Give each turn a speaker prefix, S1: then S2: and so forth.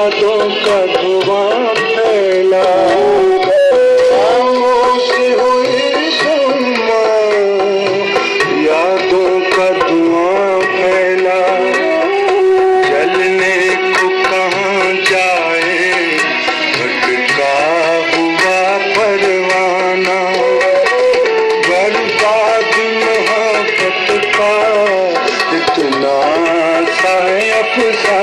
S1: یادوں کا دھواں پھیلا۔ خاموش ہوئی سنما یادوں کا دھواں پھیلا۔ جلنے کو کہاں جائے بھٹکا ہوا پروانہ۔ برباد محبت کا اتنا سا افسانہ